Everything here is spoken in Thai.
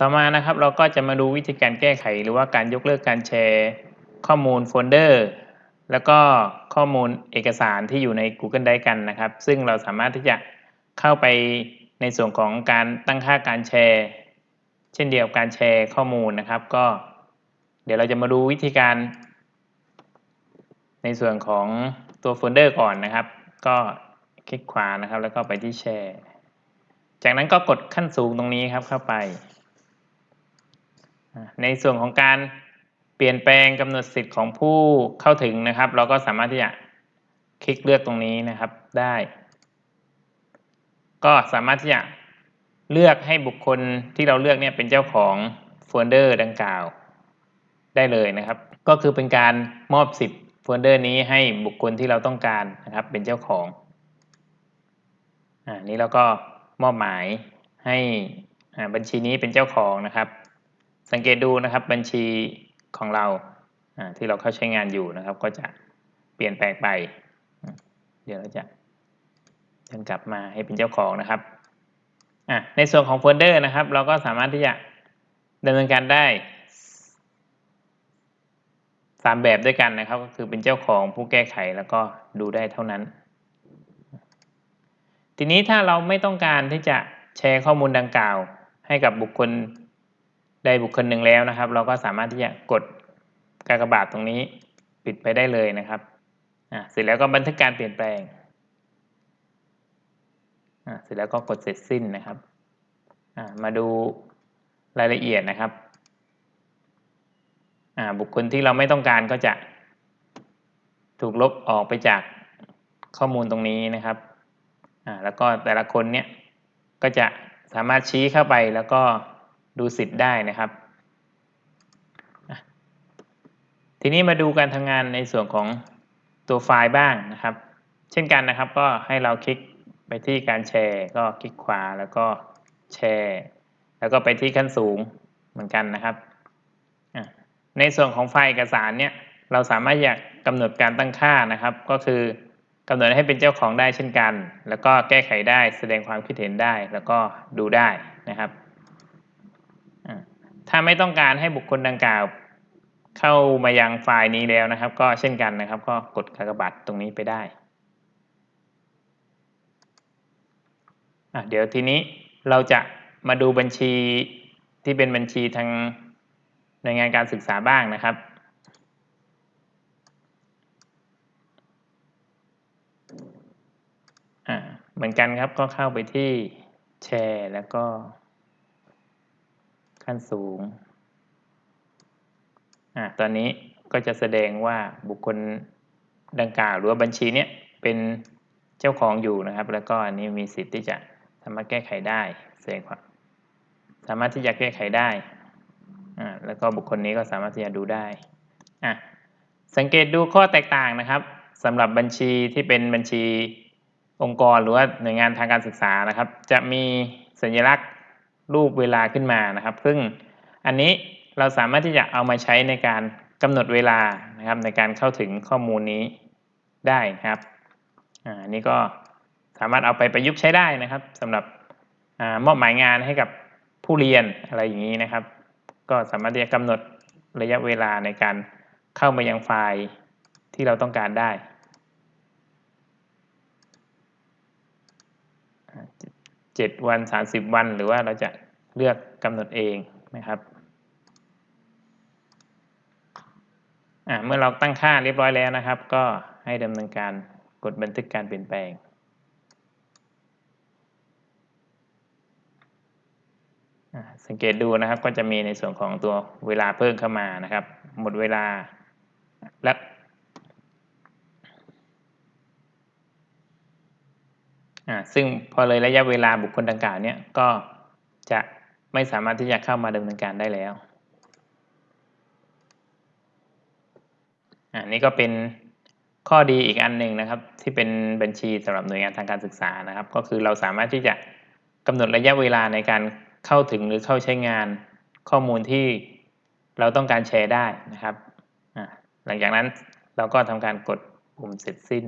ต่อมานะครับเราก็จะมาดูวิธีการแก้ไข หรือว่าการยกเลิกการแชร์ ข้อมูลโฟลเดอร์แล้วก็ข้อมูลเอกสารที่อยู่ใน Google Drive กันนะครับ ซึ่งเราสามารถที่จะเข้าไปในส่วนของการตั้งค่าการแชร์ เช่นเดียวกับการแชร์ข้อมูลนะครับ ก็ เดี๋ยวเราจะมาดูวิธีการ ในส่วนของตัวโฟลเดอร์ก่อนนะครับ ก็คลิกขวานะครับ แล้วก็ไปที่แชร์ จากนั้นก็กดขั้นสูงตรงนี้ครับเข้าไป ในส่วนของการเปลี่ยนแปลงกำหนดสิทธิ์ของผู้เข้าถึงนะครับ เราก็สามารถที่จะคลิกเลือกตรงนี้นะครับได้ ก็สามารถที่จะเลือกให้บุคคลที่เราเลือกเนี่ยเป็นเจ้าของโฟลเดอร์ดังกล่าวได้เลยนะครับ ก็คือเป็นการมอบสิทธิ์โฟลเดอร์นี้ให้บุคคลที่เราต้องการนะครับเป็นเจ้าของอ่านี้เราก็มอบหมายให้บัญชีนี้เป็นเจ้าของนะครับ สังเกตดูนะครับบัญชีของเราที่เราเข้าใช้งานอยู่นะครับ ก็จะเปลี่ยนแปลงไป เดี๋ยวเราจะเดินกลับมาให้เป็นเจ้าของนะครับในส่วนของโฟลเดอร์นะครับ เราก็สามารถที่จะดำเนินการได้สามแบบด้วยกันนะครับ ก็คือเป็นเจ้าของผู้แก้ไขแล้วก็ดูได้เท่านั้น ทีนี้ถ้าเราไม่ต้องการที่จะแชร์ข้อมูลดังกล่าว ให้กับบุคคล ได้บุคคลหนึ่งแล้วนะครับ เราก็สามารถที่จะกดกากบาทตรงนี้ปิดไปได้เลยนะครับเสร็จแล้วก็บันทึกการเปลี่ยนแปลงเสร็จแล้วก็กดเสร็จสิ้นนะครับ มาดูรายละเอียดนะครับ บุคคลที่เราไม่ต้องการก็จะถูกลบออกไปจากข้อมูลตรงนี้นะครับ แล้วก็แต่ละคนเนี้ยก็จะสามารถชี้เข้าไปแล้วก็ ดูสิทธิ์ได้นะครับ ทีนี้มาดูการทำงานในส่วนของตัวไฟล์บ้างนะครับ เช่นกันนะครับก็ให้เราคลิกไปที่การแชร์ ก็คลิกขวาแล้วก็แชร์ แล้วก็ไปที่ขั้นสูงเหมือนกันนะครับ ในส่วนของไฟล์เอกสารเนี่ยเราสามารถอยากกำหนดการตั้งค่านะครับ ก็คือกำหนดให้เป็นเจ้าของได้เช่นกัน แล้วก็แก้ไขได้แสดงความคิดเห็นได้แล้วก็ดูได้นะครับ ถ้าไม่ต้องการให้บุคคลดังกล่าว เข้ามายังไฟล์นี้แล้วนะครับ ก็เช่นกันนะครับ ก็กดกากบาทตรงนี้ไปได้เดี๋ยวทีนี้เราจะมาดูบัญชีที่เป็นบัญชีทางหน่วยงานการศึกษาบ้างนะครับ เหมือนกันครับก็เข้าไปที่แชร์แล้วก็ ขั้นสูงอ่าตอนนี้ก็จะแสดงว่าบุคคลดังกล่าวหรือว่าบัญชีเนี้ยเป็นเจ้าของอยู่นะครับ แล้วก็อันนี้มีสิทธิ์ที่จะสามารถแก้ไขได้แสดงความสามารถที่จะแก้ไขได้อ่าแล้วก็บุคคลนี้ก็สามารถที่จะดูได้อะสังเกตดูข้อแตกต่างนะครับสำหรับบัญชีที่เป็นบัญชีองค์กรหรือว่าหน่วยงานทางการศึกษานะครับ จะมีสัญลักษณ์ รูปเวลาขึ้นมานะครับ ซึ่งอันนี้เราสามารถที่จะเอามาใช้ในการกำหนดเวลานะครับ ในการเข้าถึงข้อมูลนี้ได้นะครับอ่านี้ก็สามารถเอาไปประยุกต์ใช้ได้นะครับสำหรับอมอบหมายงานให้กับผู้เรียนอะไรอย่างนี้นะครับ ก็สามารถที่จะกำหนดระยะเวลาในการเข้ามายังไฟล์ที่เราต้องการได้ 7 วัน 30 วัน หรือว่าเราจะเลือกกำหนดเองนะครับเมื่อเราตั้งค่าเรียบร้อยแล้วนะครับ ก็ให้ดำเนินการกดบันทึกการเปลี่ยนแปลง สังเกตดูนะครับก็จะมีในส่วนของตัวเวลาเพิ่มเข้ามานะครับ หมดเวลาและอ่า ซึ่งพอเลยระยะเวลาบุคคลดังกล่าวเนี่ยก็จะไม่สามารถที่จะเข้ามาดำเนินการได้แล้วอ่านี่ก็เป็นข้อดีอีกอันหนึ่งนะครับ ที่เป็นบัญชีสำหรับหน่วยงานทางการศึกษานะครับ ก็คือเราสามารถที่จะกำหนดระยะเวลาในการเข้าถึงหรือเข้าใช้งานข้อมูลที่เราต้องการแชร์ได้นะครับหลังจากนั้นเราก็ทำการกดปุ่มเสร็จสิ้น